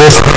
городов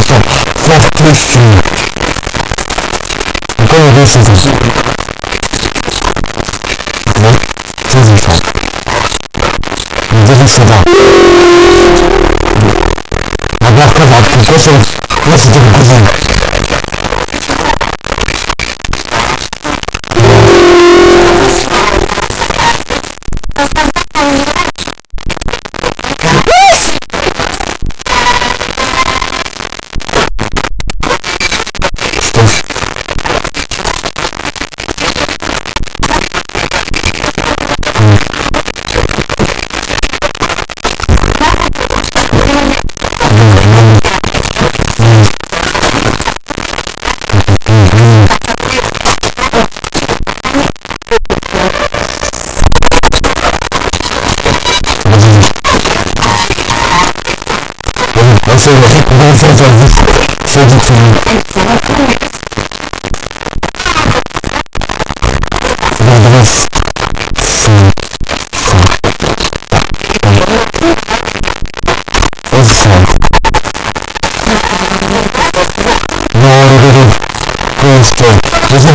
fortifié. Fortifié. Encore une fois, c'est ça. Mais, c'est différent. Dès que c'est là. D'abord, quand on va appuyer, c'est... Là. そういうの結構男性じゃ正直するして、無事な。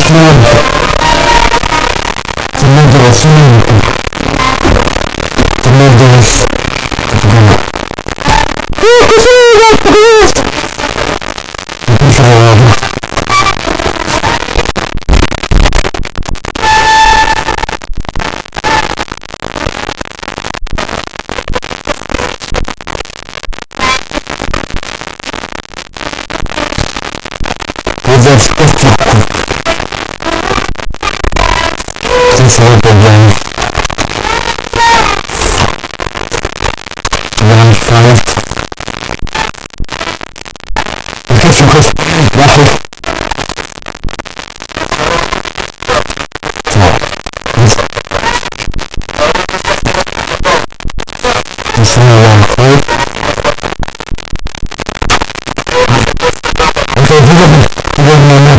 كتير في المدرسين في Lord,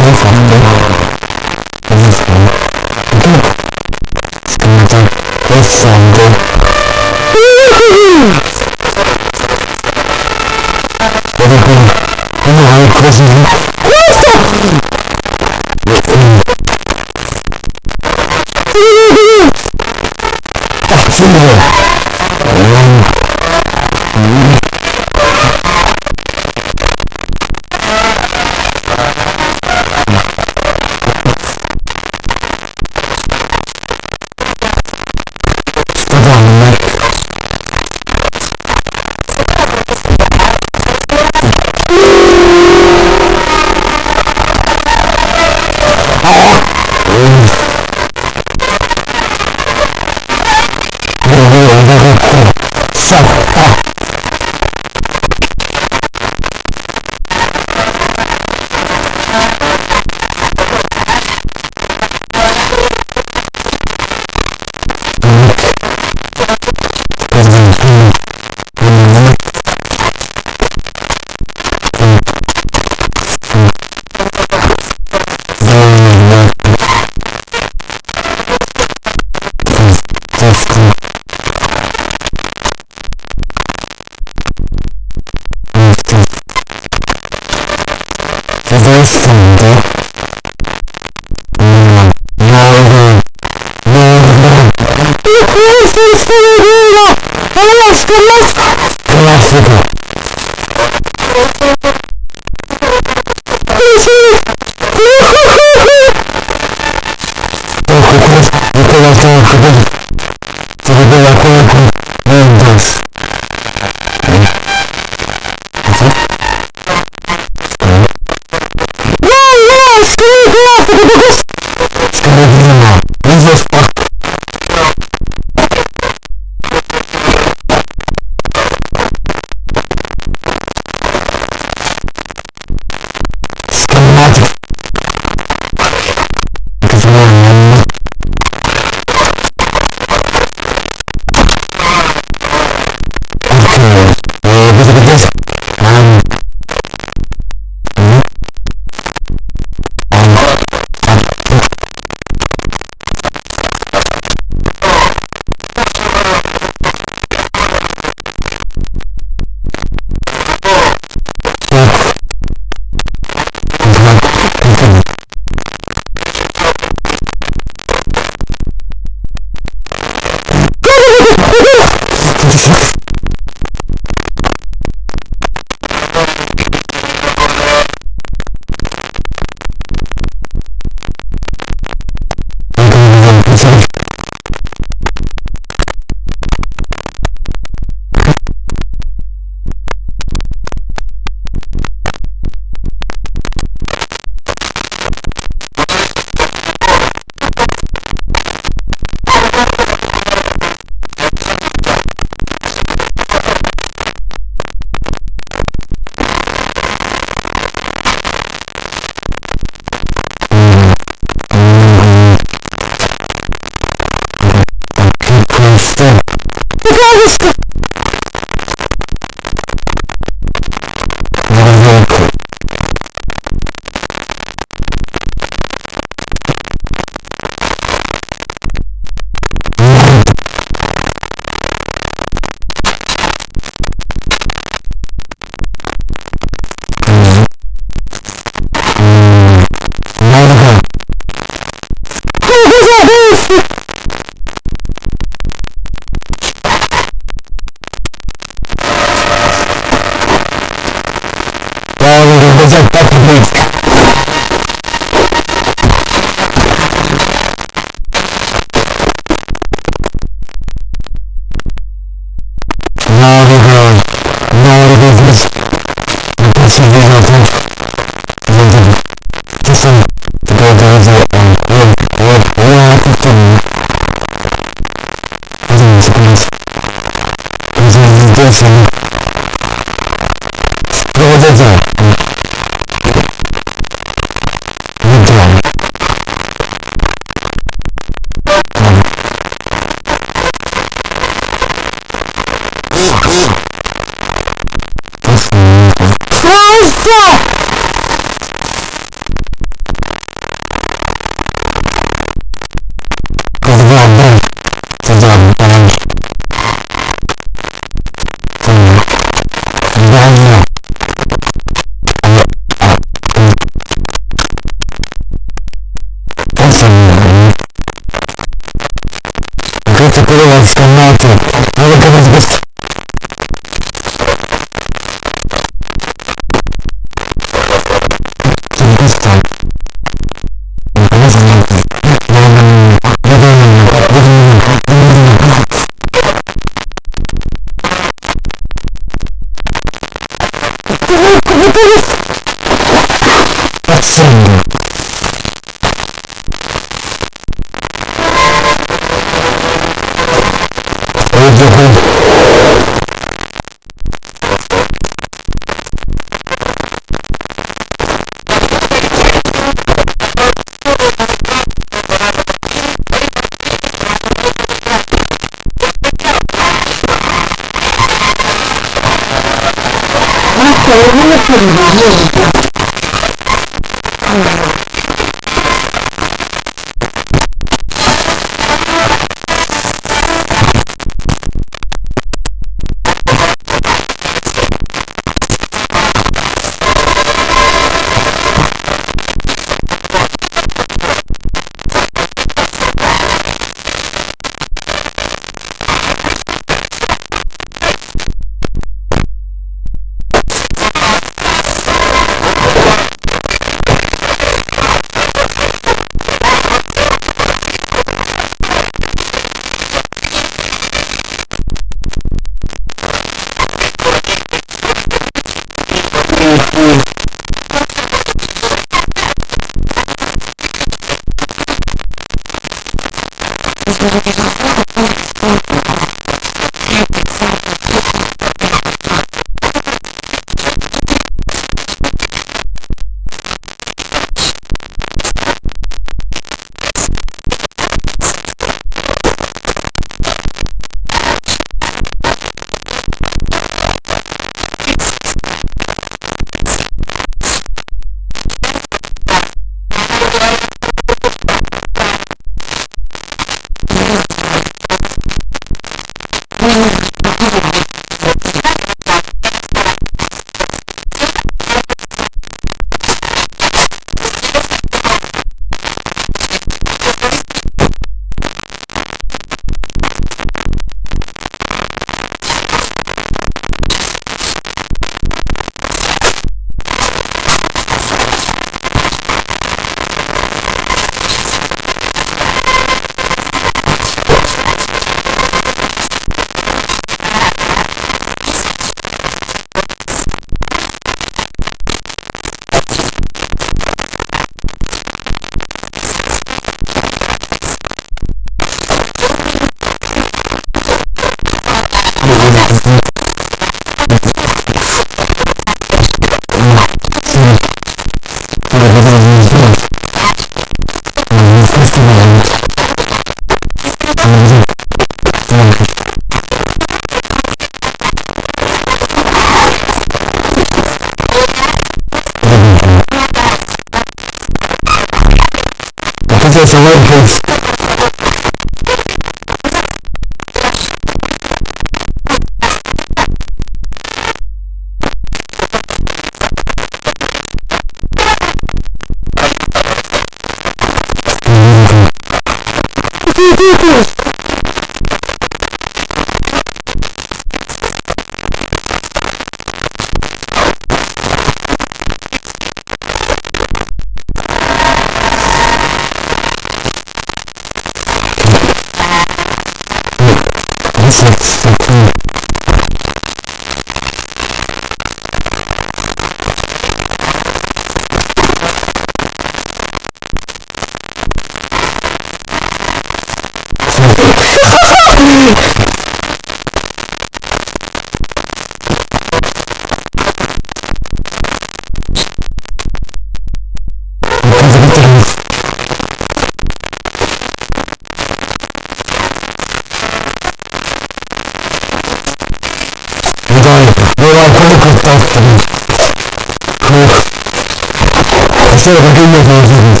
sort of agreement with this.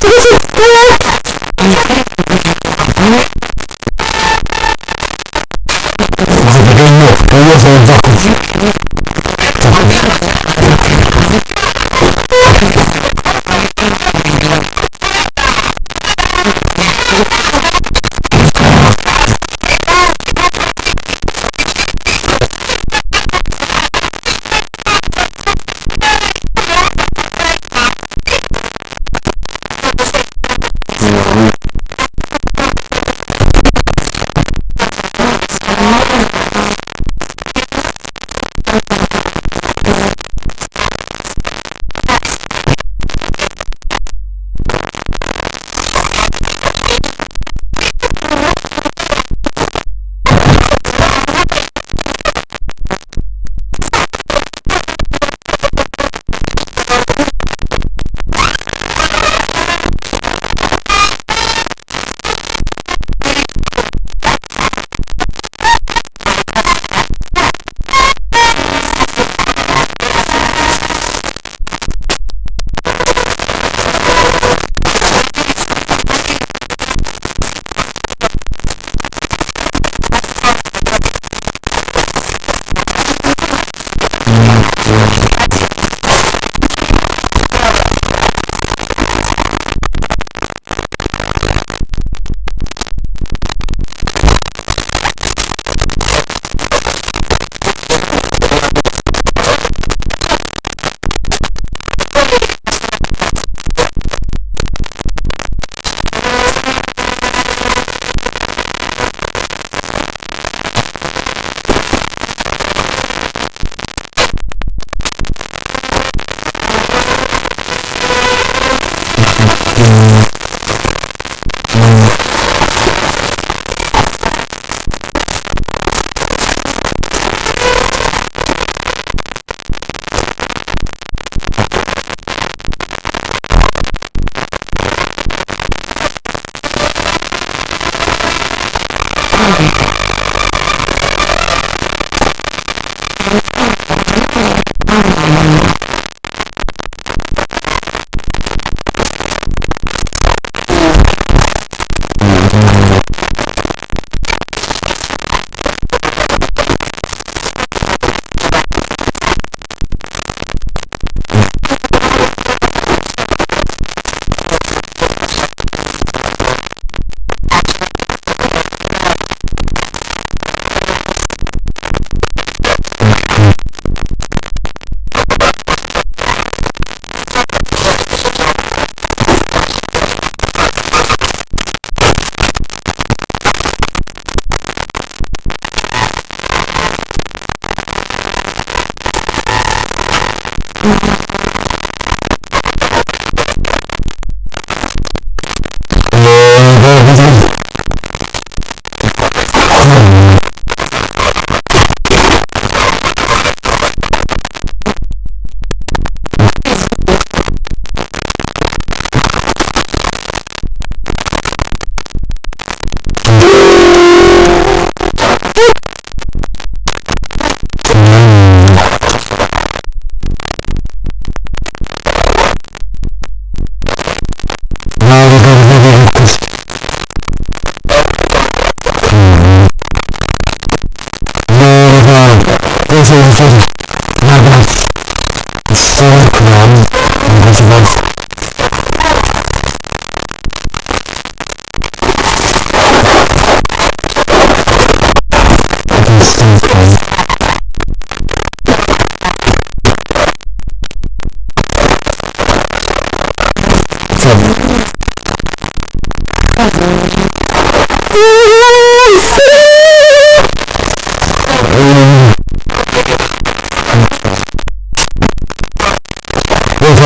This is good.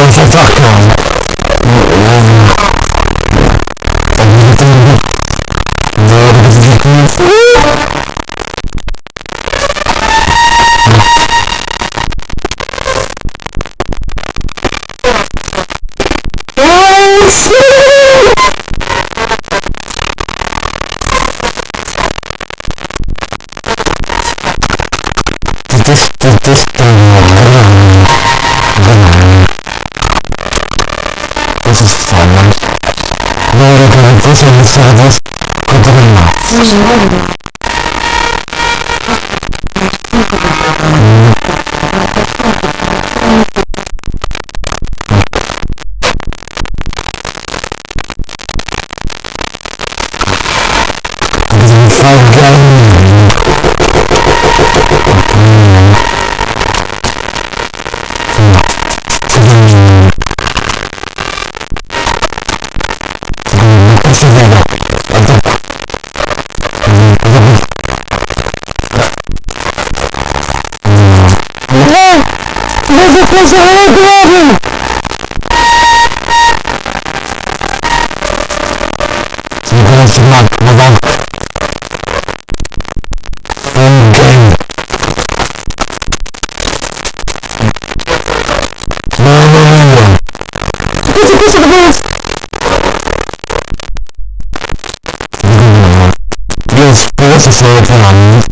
If I fuck on. Did this, did this thing, This is forward. Lord of this and service. Kodama. Jesus was the Lord forever. Zbliżający mak, nowa. Ten game. No, no, gonna... jest... Więc polecę sobie planami.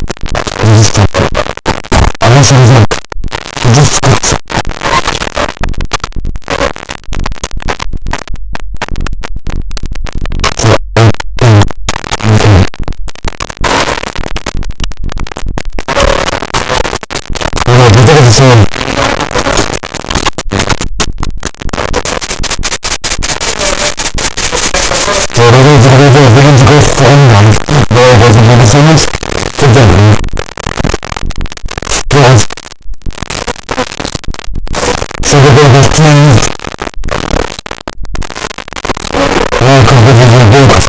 the big thing, you.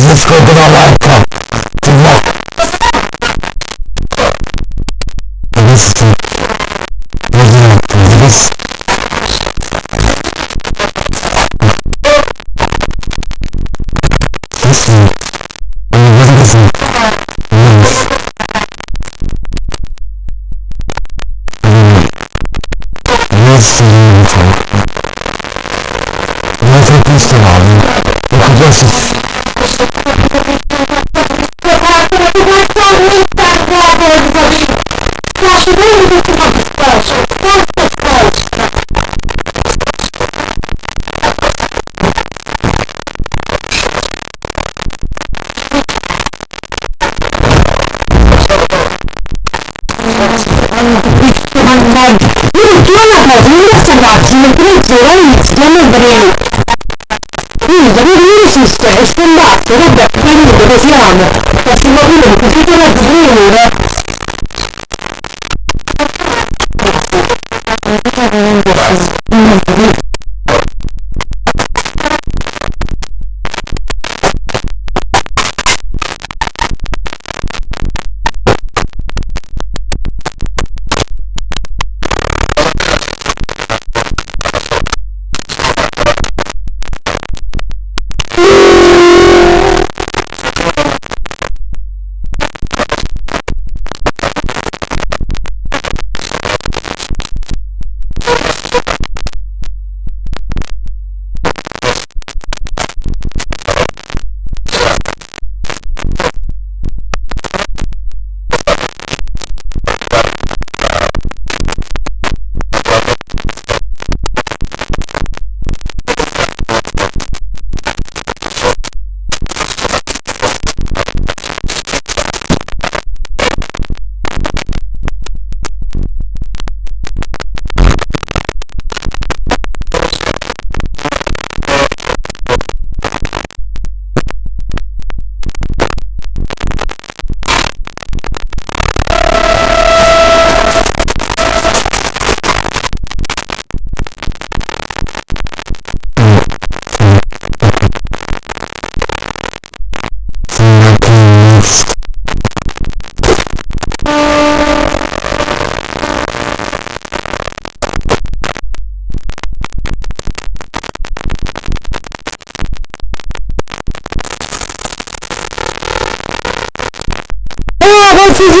wszystko gra lalka. Ty ma... Wyszli. Rodzina. Wyszli. Wyszli. Oni bardzo Антон, ну кто на Владимира Собакина, Культура и Екатерина Брин. punta, non esiste è scombatto, vabbè, capito dove siamo, ma siamo pure un po' più di venire. Thank you.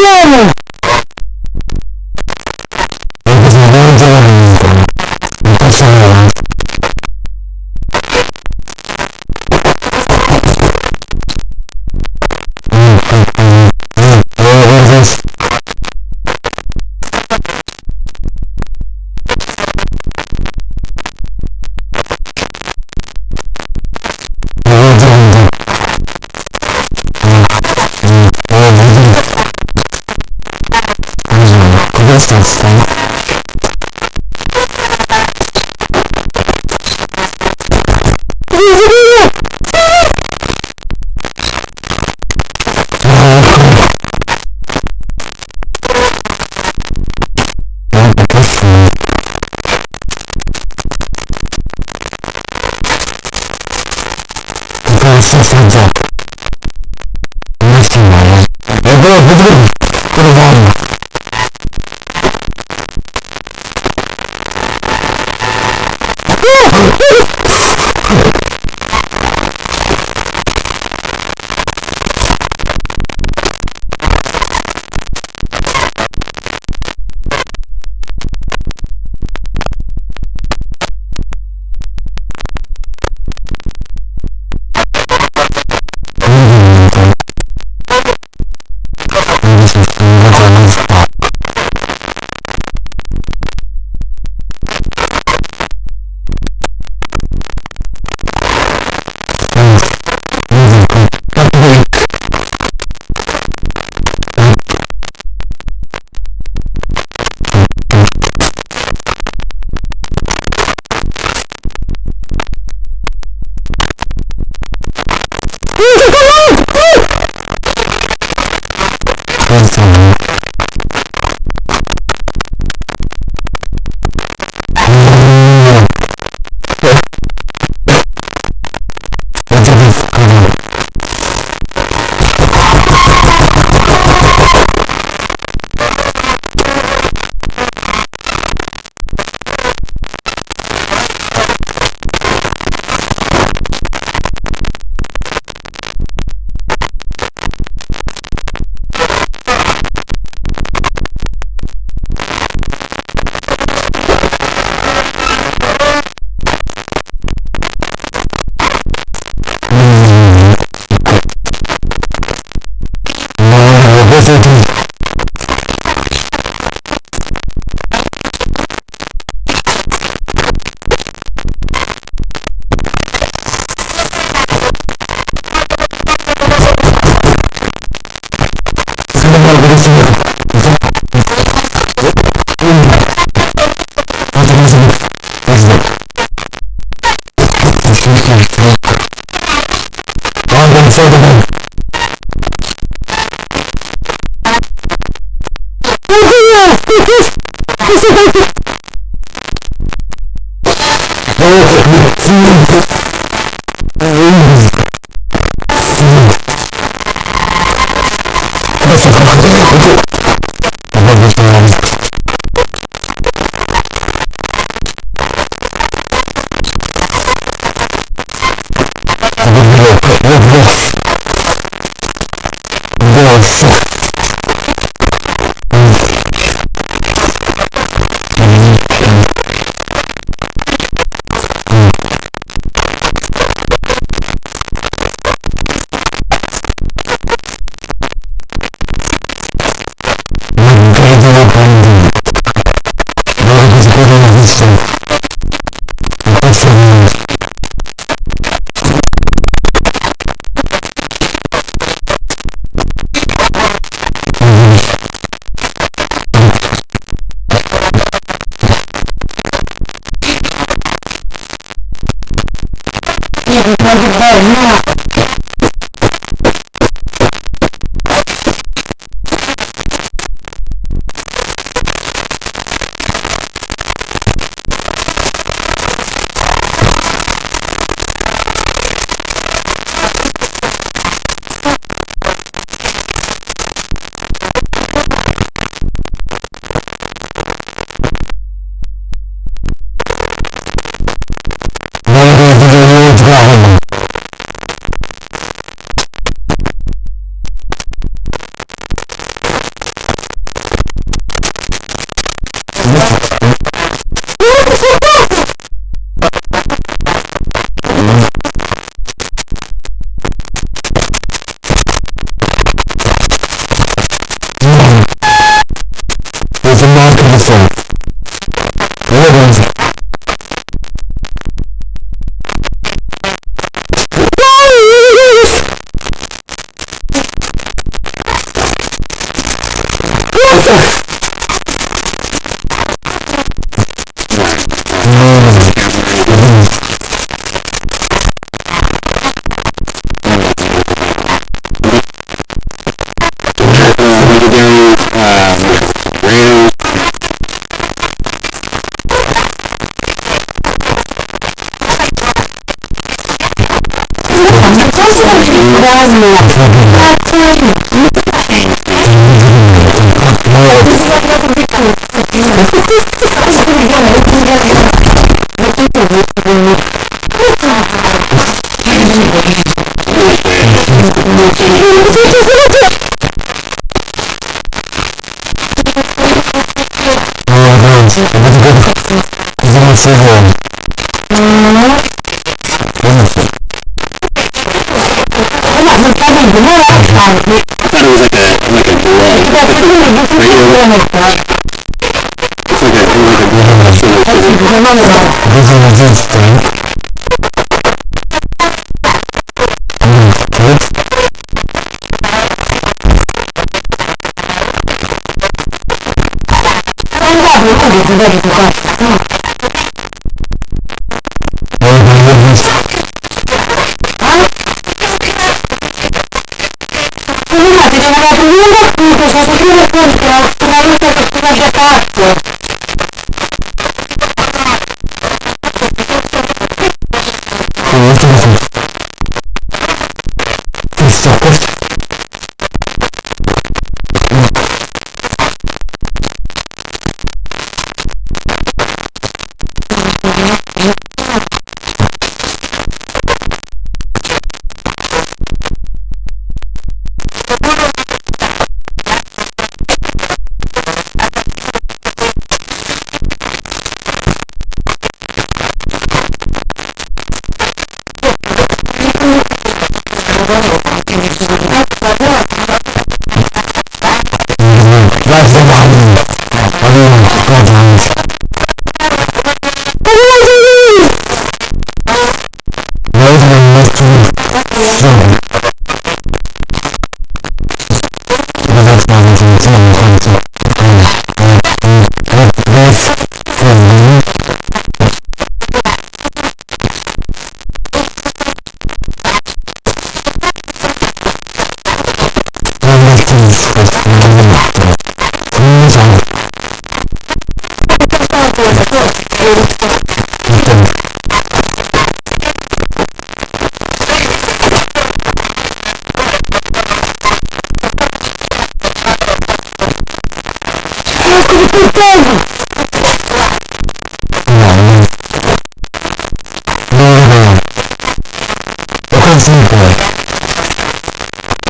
Paulo!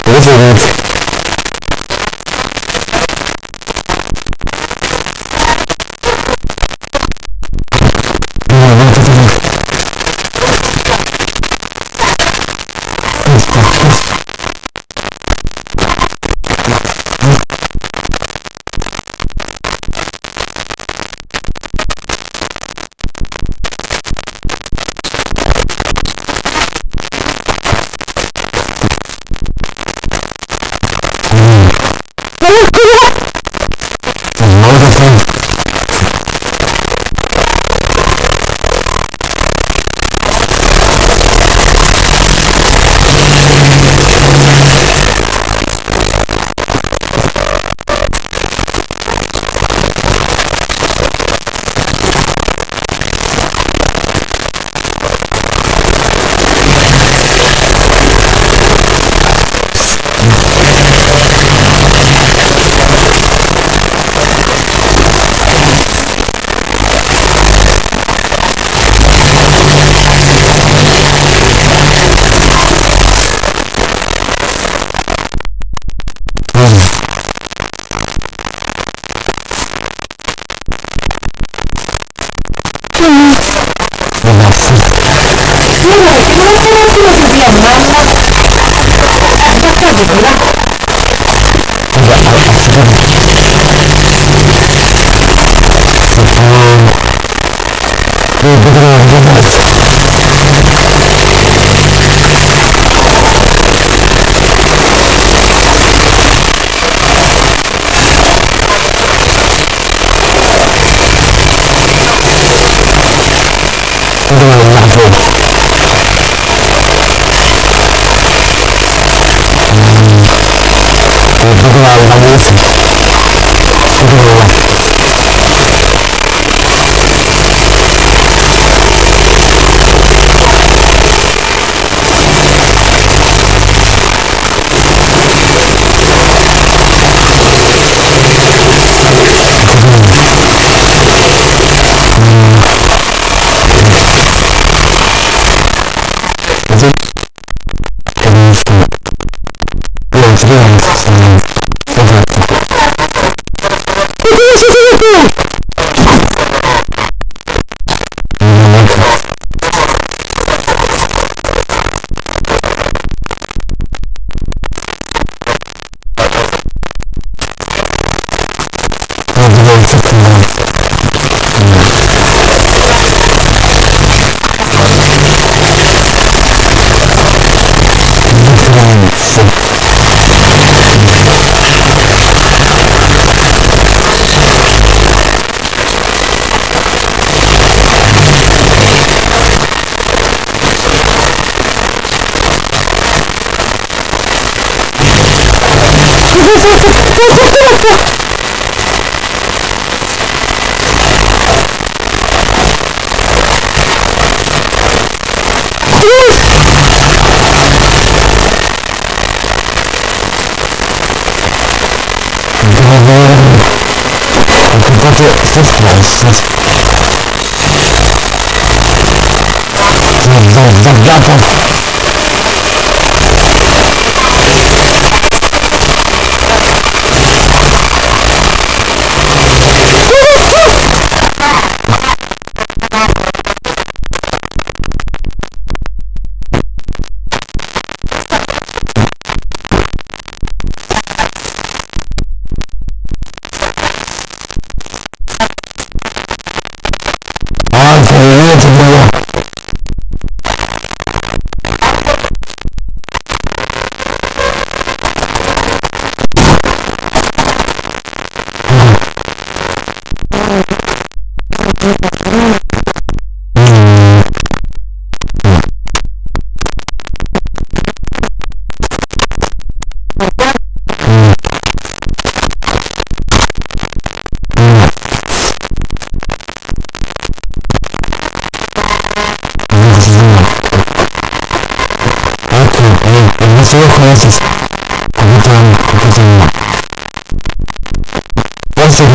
Riverwood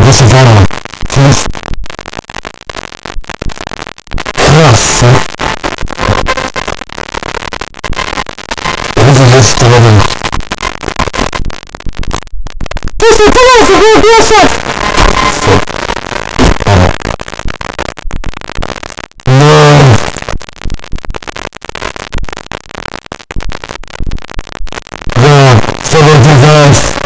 This is our first class. This is just another. This is the last of our bullshit! No. No, for the device.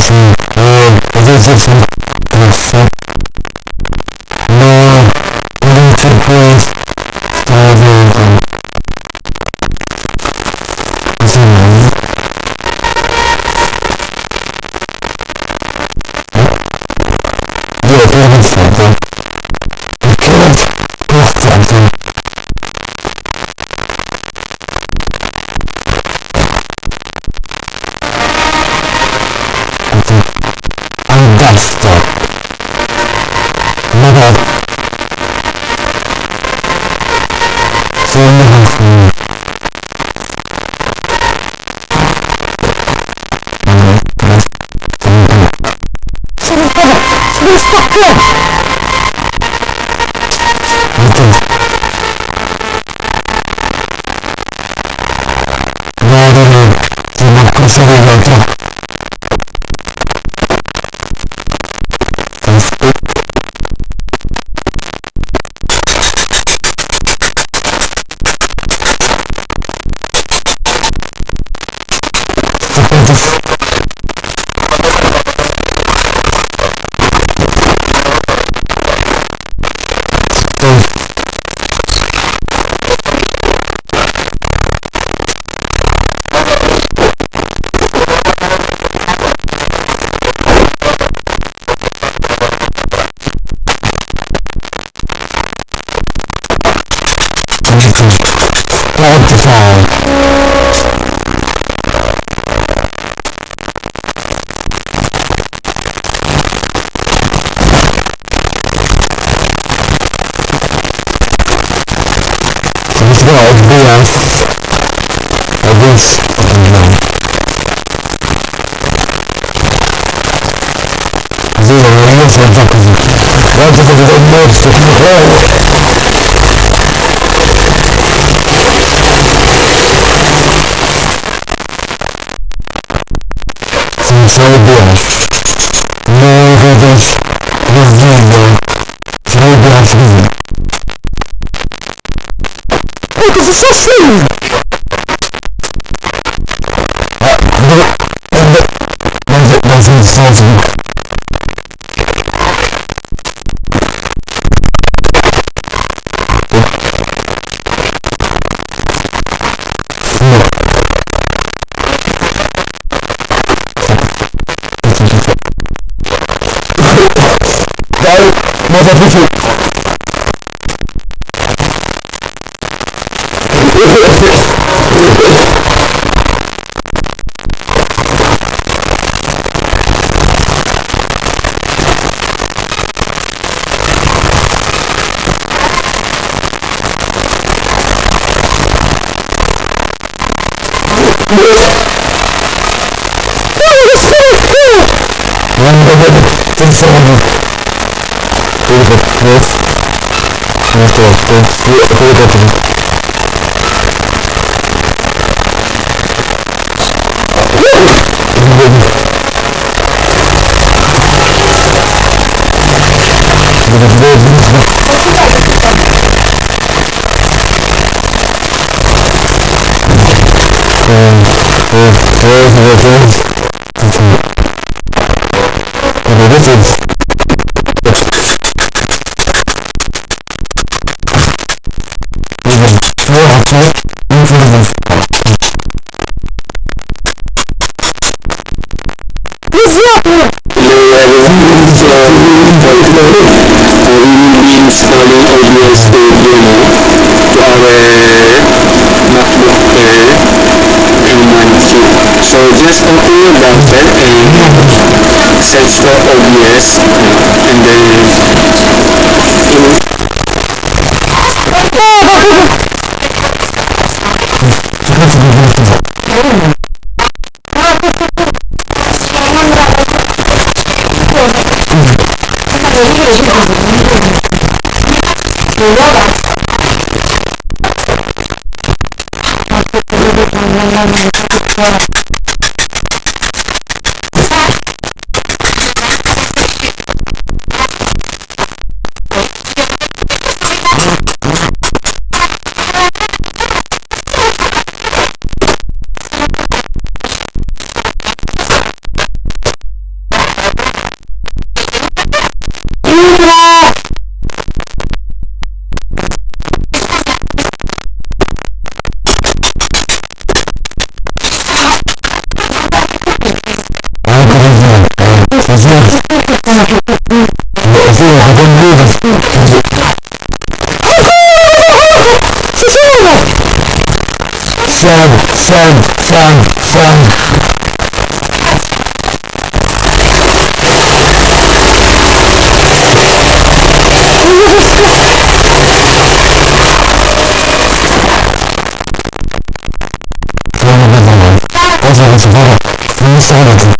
assim, é, às vezes I'm eu fico, because it's so smooth. Mother people. 거거든 음, 음, 음, 음, 음, 음, 음, 음, 음, 음, the OBS and then Thank you. Sam, Sam, Sam, Sam. Thank you.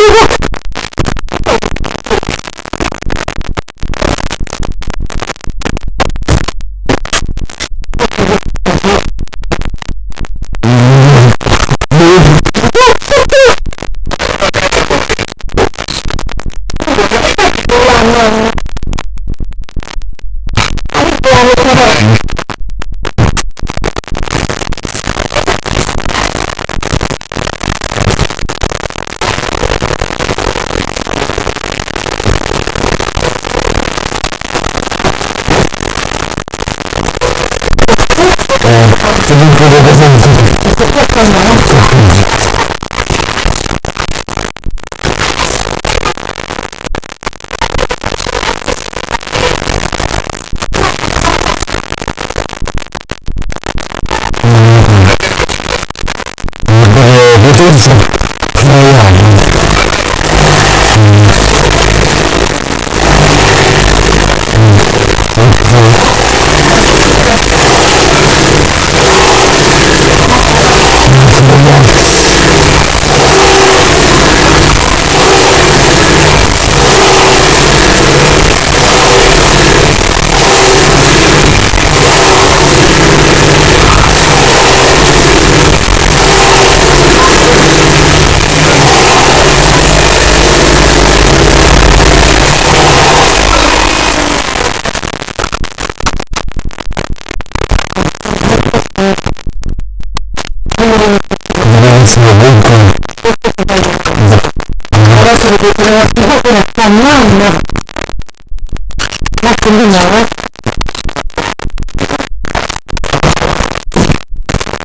あ、まあまあ。まあ、君なら。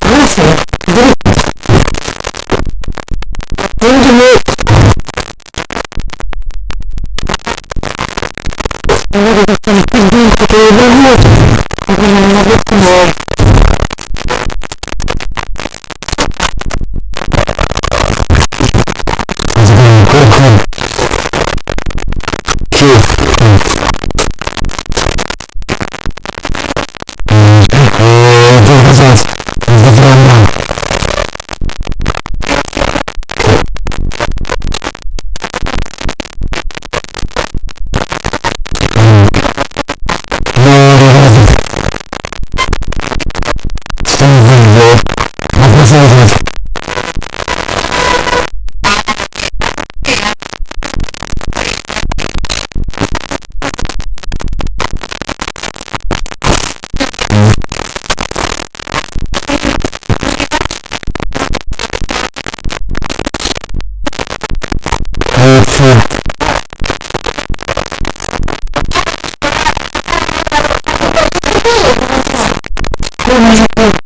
どうしてどうどうでもいい。あ、なるほど。あ、なるほど。من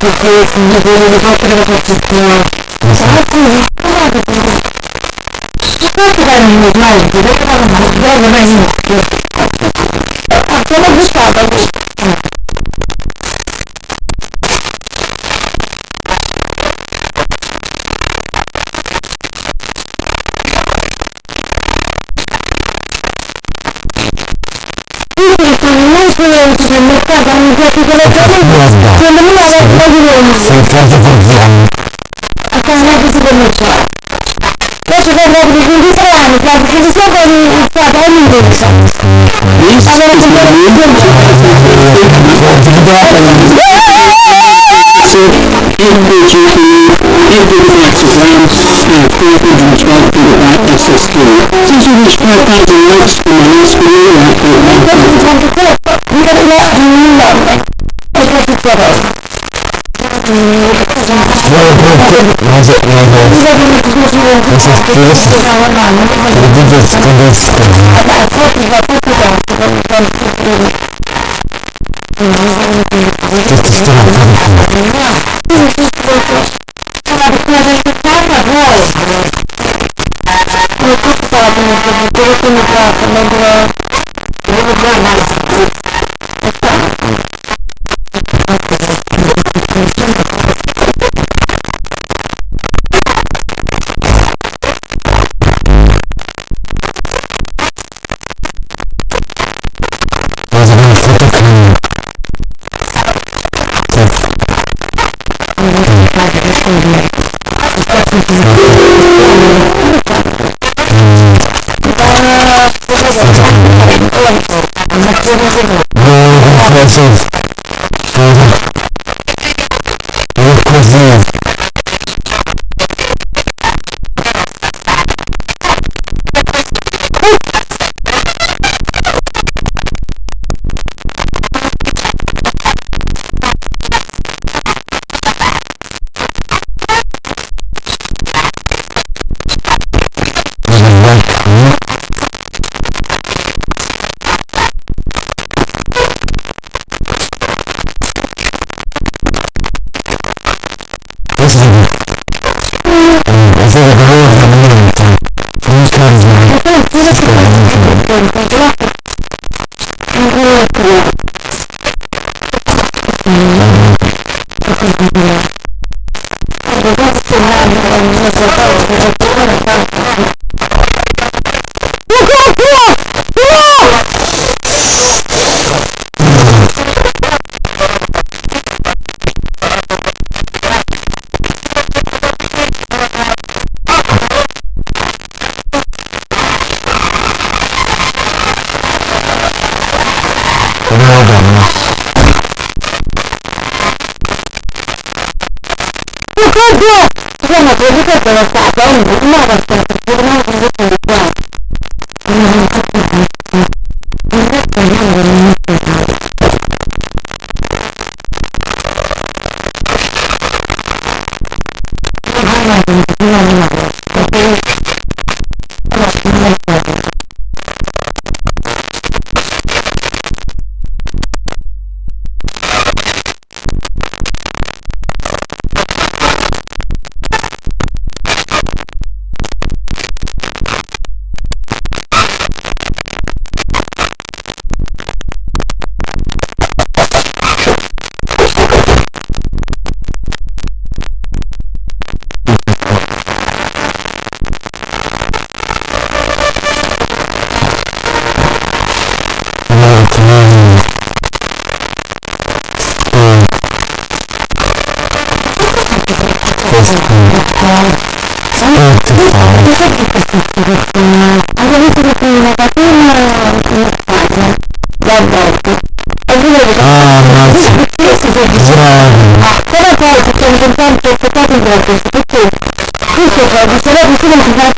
特別にボールが来るのかちっては、じゃあこれ、ほら、どこだ。聞きたくなるのない、ブレーカーの間違いがないの。あ、このブスターがいい。Thank you. defesa verdiana. A Câmara Vice-Governativa. Nós tivemos logo de 20 anos, mas porque isso não foi um estado ao mundo. Agora, com todo mundo, Individual, individual exams, and further than 12 to the back of 16. Since you reach 5,000 likes from my last video, I hope you like it. Gracias. presence فبالسلام بيكون الخبرات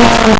Thank you.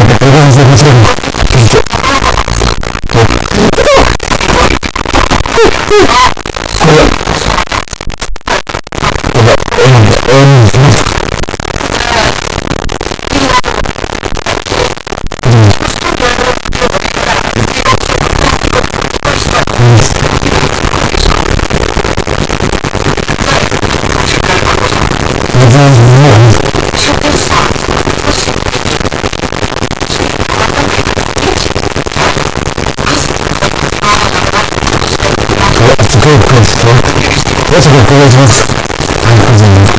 de ご着お願いします。ありがとうございます。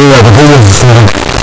Yeah, but who is this now?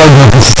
大事なことです。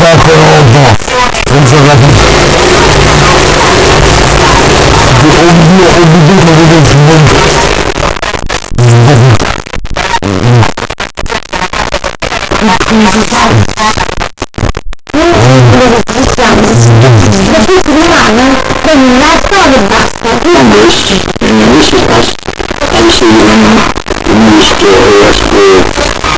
começar com o Bob. Vamos jogar com o Bidu, o Bidu, Thank you.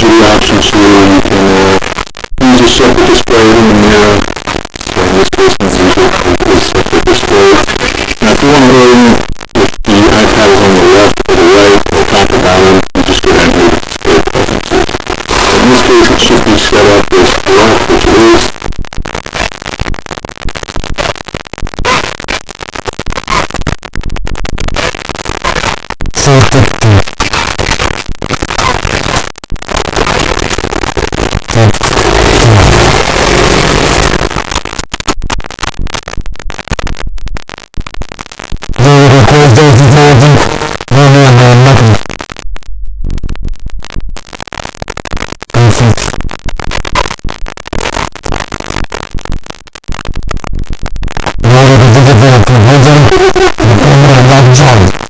gives you the options here, you can, uh, use a separate display in the mirror. So in this case, I'm going to use a separate display. Now, if you want to go in, if the iPad is on the left or the right, or top or bottom, you just go down here to display preferences. In this case, it should be set up as left, which it is. So enjoy.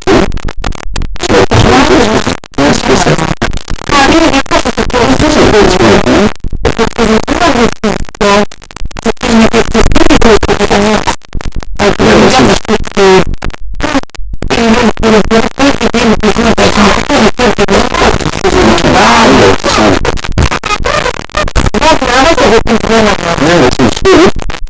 Madison School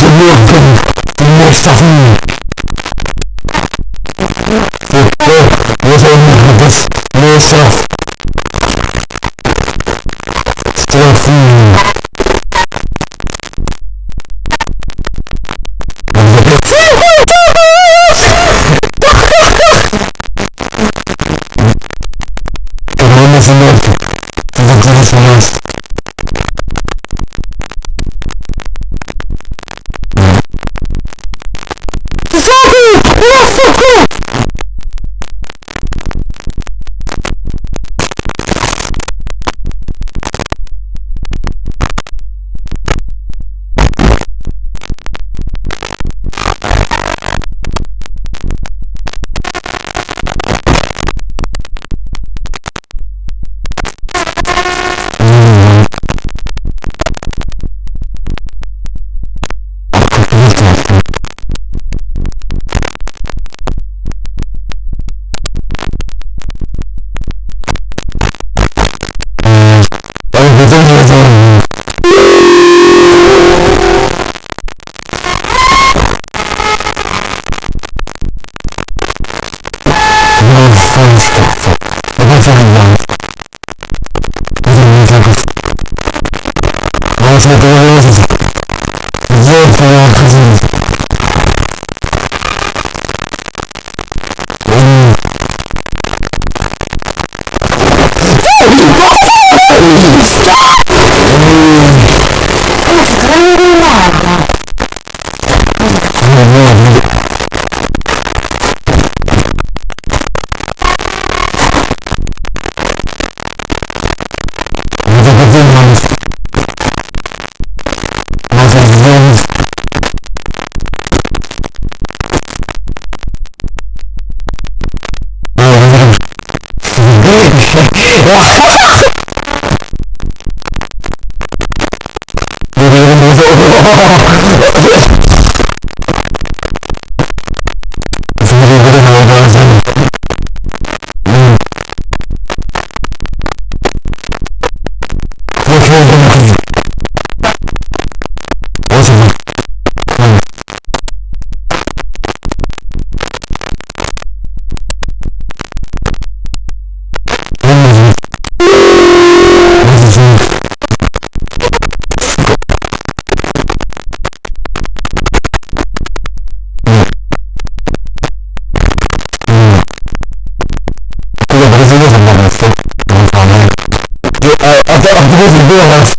There's a real thing. There's more stuff in there. There, there, there's only this, more stuff. Blessed голос.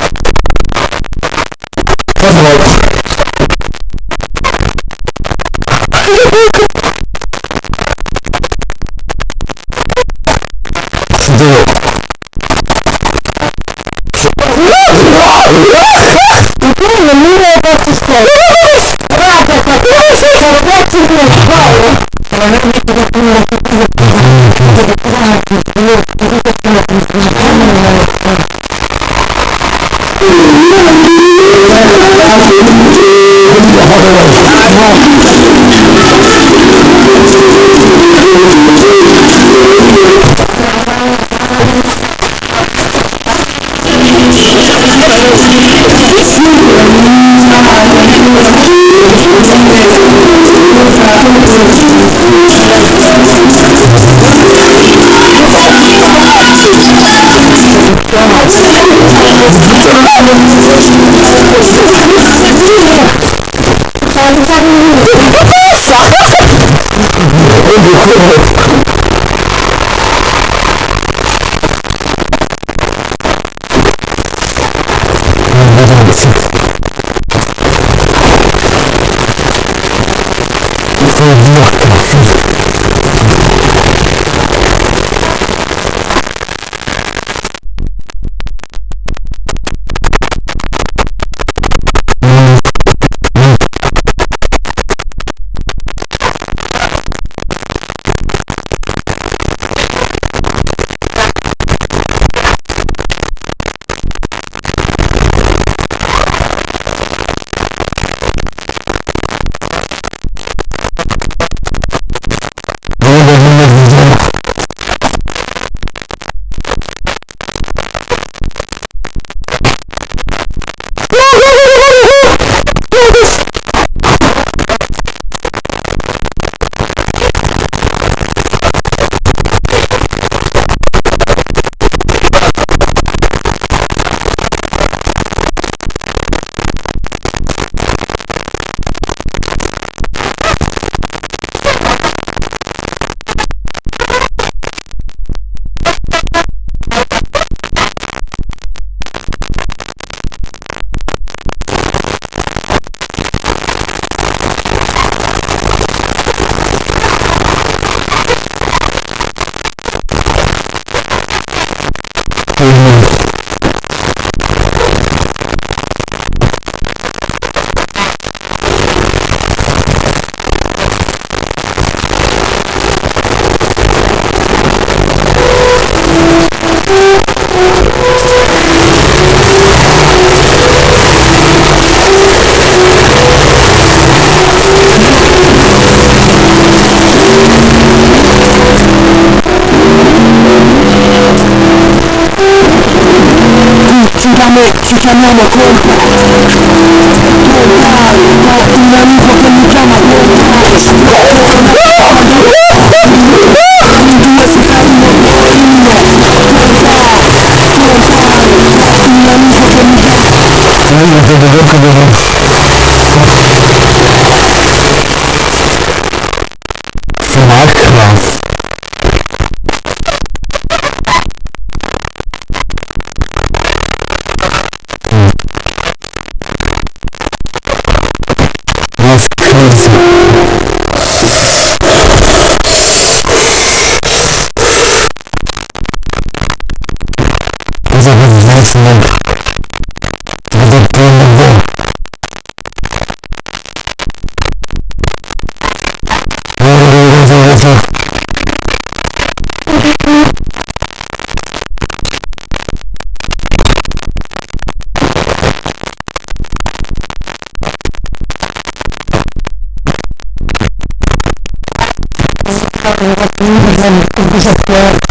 Позвольте. Жду. Теперь милая подсуществует. Рада, которая создает тебе школу. Наверное, это как-то не cool! ci chiamiamo colpa Totale, بشكل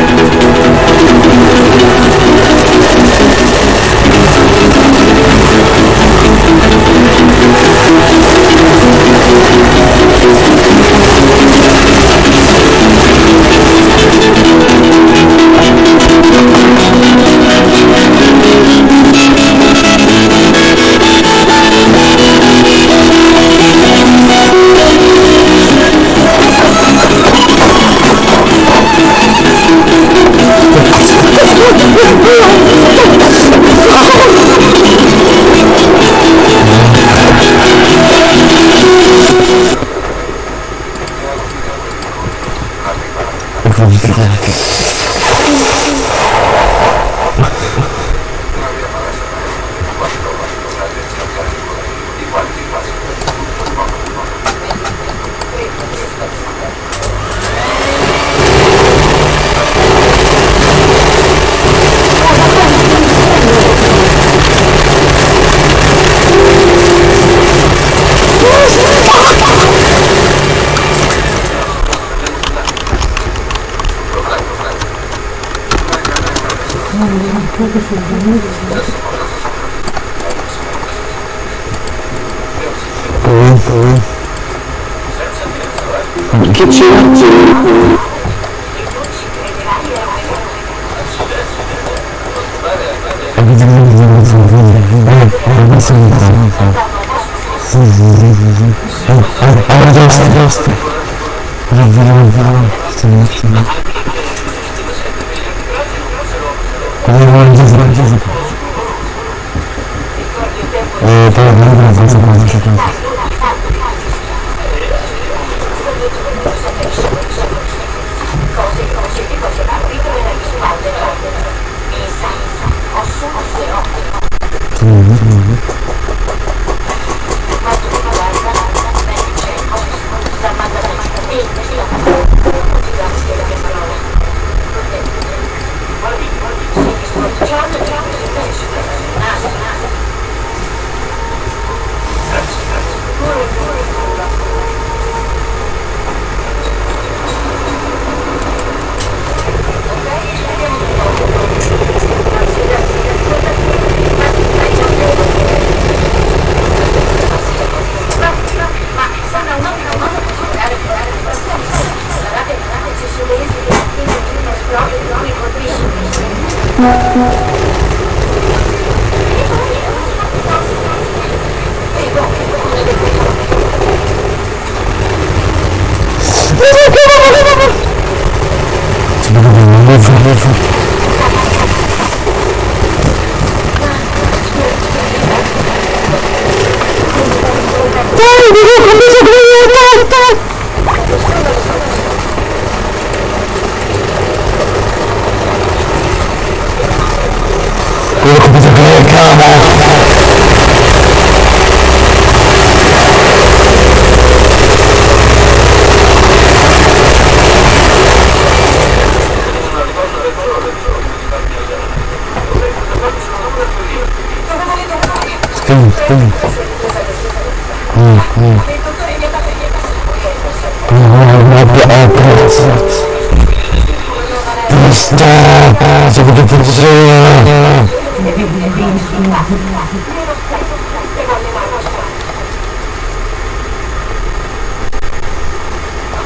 look with a glare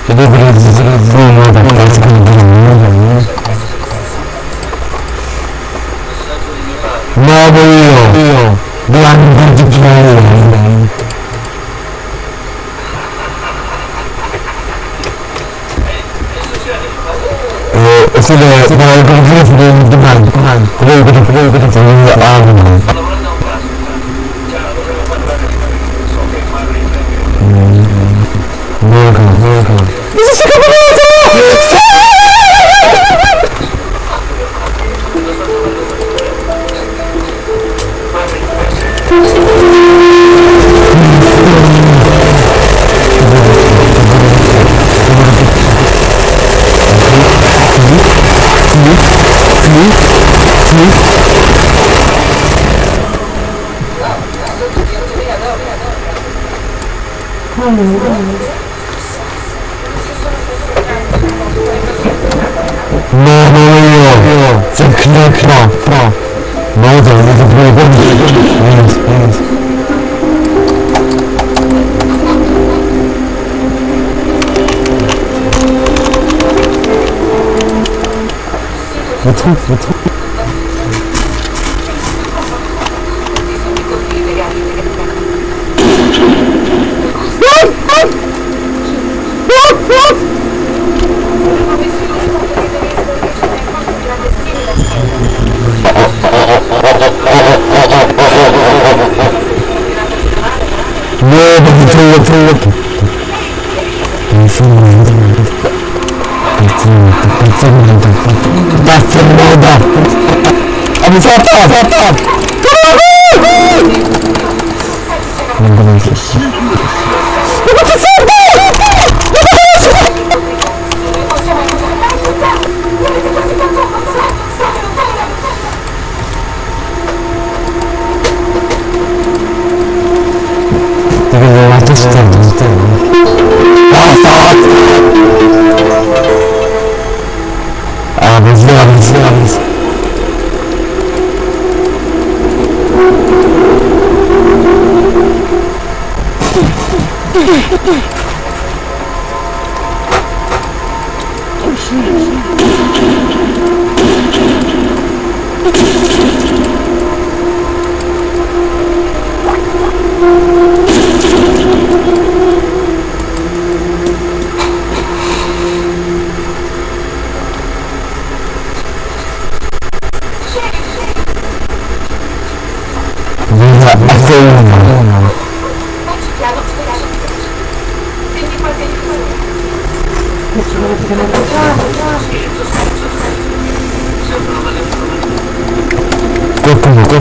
Che deve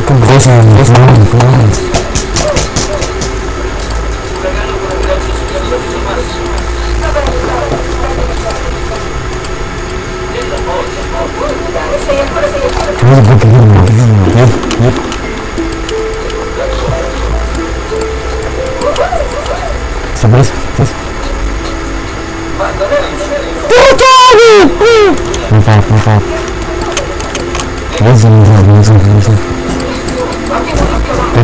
com dois anos, dois anos. Não faz, não faz. Vamos, vamos, vamos, vamos, vamos.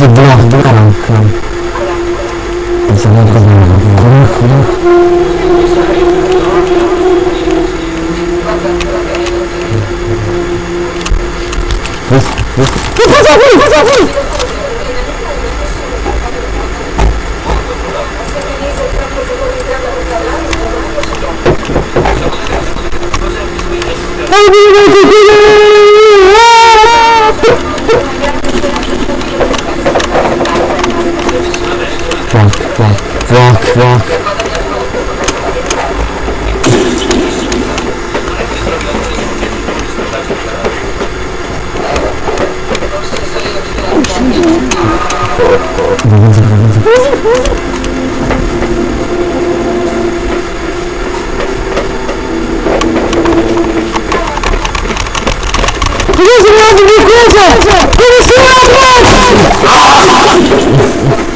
Если блок дуром к нам. Если блок дуром. Блок, блок. Пусть, пусть. Пусть, пусть, пусть, пусть. Oh, my God. фа-фа. Я сразу не коза! Пересила обратно!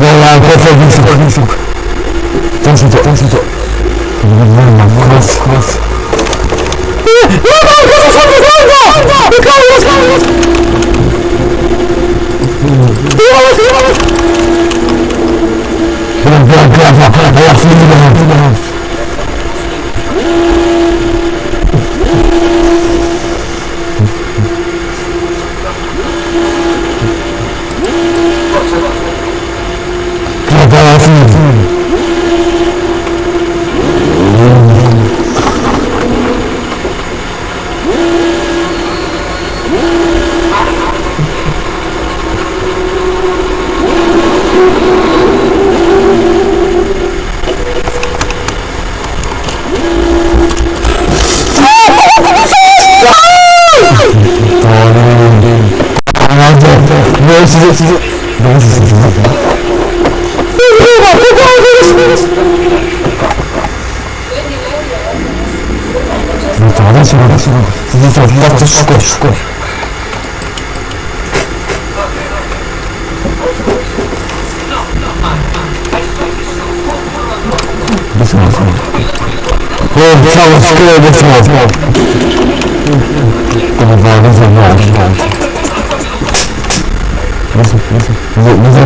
Voilà, encore fois, vite, vite, vite, vite. Tensez-toi, tensez-toi. Gracias. 错不错不错，怎么办？怎么办？怎么办？没事没事没事没事。